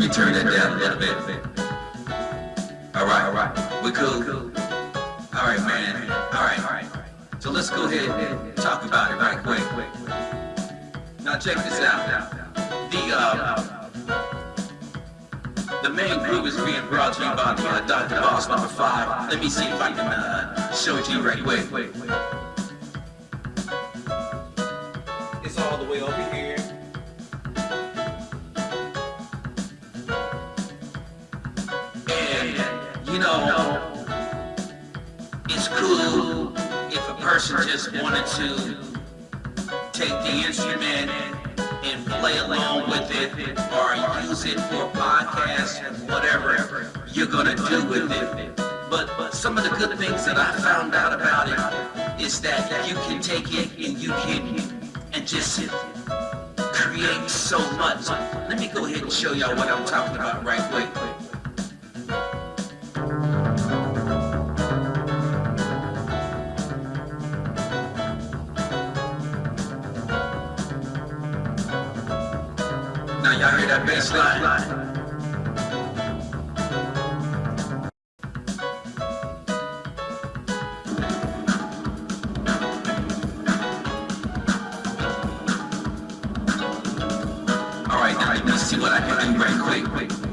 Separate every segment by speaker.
Speaker 1: Let me turn that down a little bit. Alright, alright. We're cool. Alright, man. Alright. Alright. So let's go ahead and talk about it right quick. Now check this out. The, uh, the main group is being brought to you by the uh, Dr. Boss number 5. Let me see if I can uh, show it to you right quick. It's all the way over here. You know, it's cool if a person just wanted to take the instrument and play along with it or use it for podcasts, whatever you're gonna do with it. But, but some of the good things that I found out about it is that you can take it and you can and just create so much. Let me go ahead and show y'all what I'm talking about right quick. That bass line? Alright, now let me see what I can do right quick.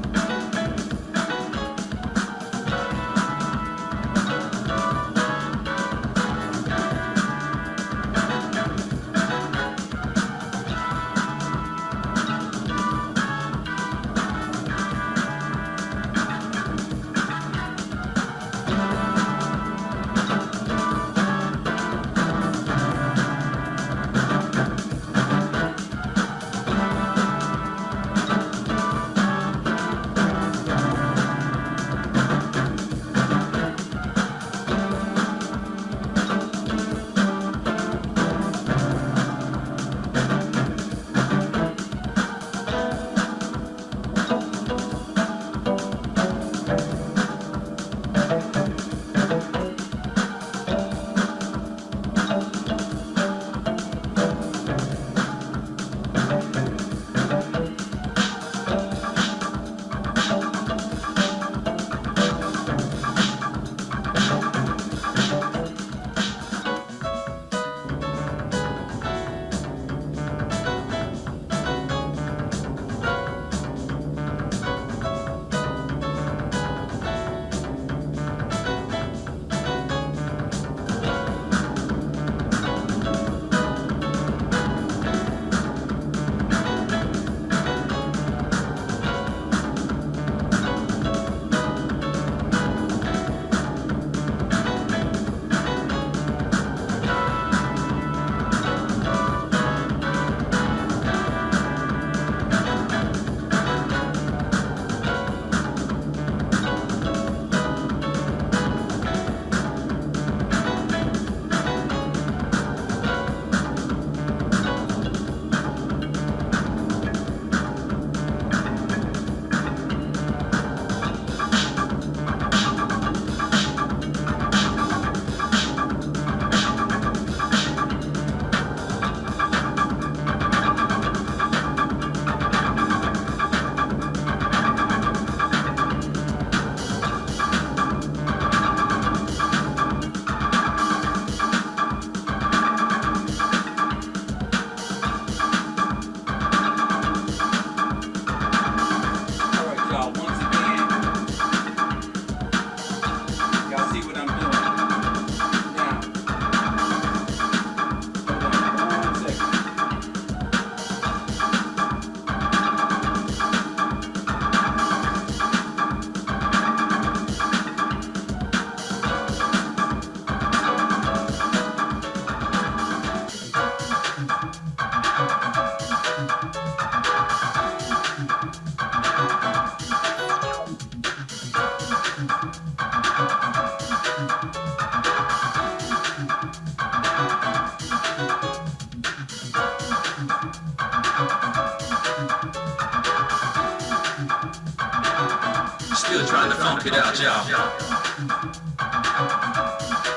Speaker 1: It out, y'all.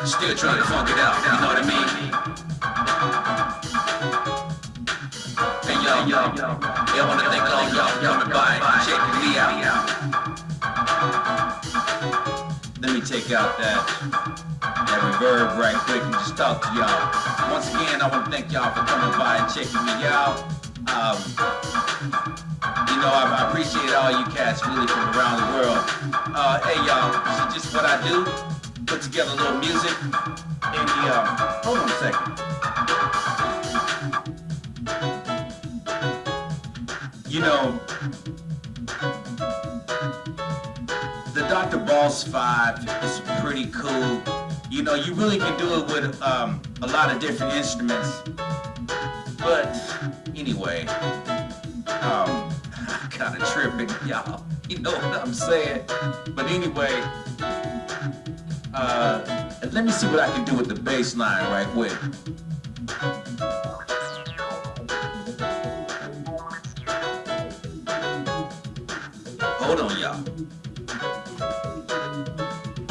Speaker 1: still trying to funk it out, you know what I mean? Hey yo, yo, I wanna thank all y'all coming by checking me out. Let me take out that that reverb right quick and just talk to y'all. Once again, I want to thank y'all for coming by and checking me out. Um, know, I, I appreciate all you cats really from around the world. Uh, hey y'all, this is just what I do. Put together a little music. And the, uh, hold on a second. You know, the Dr. Boss 5 is pretty cool. You know, you really can do it with um, a lot of different instruments. But anyway, um, kind of tripping, y'all. You know what I'm saying? But anyway, uh, let me see what I can do with the bass line right quick. Hold on, y'all.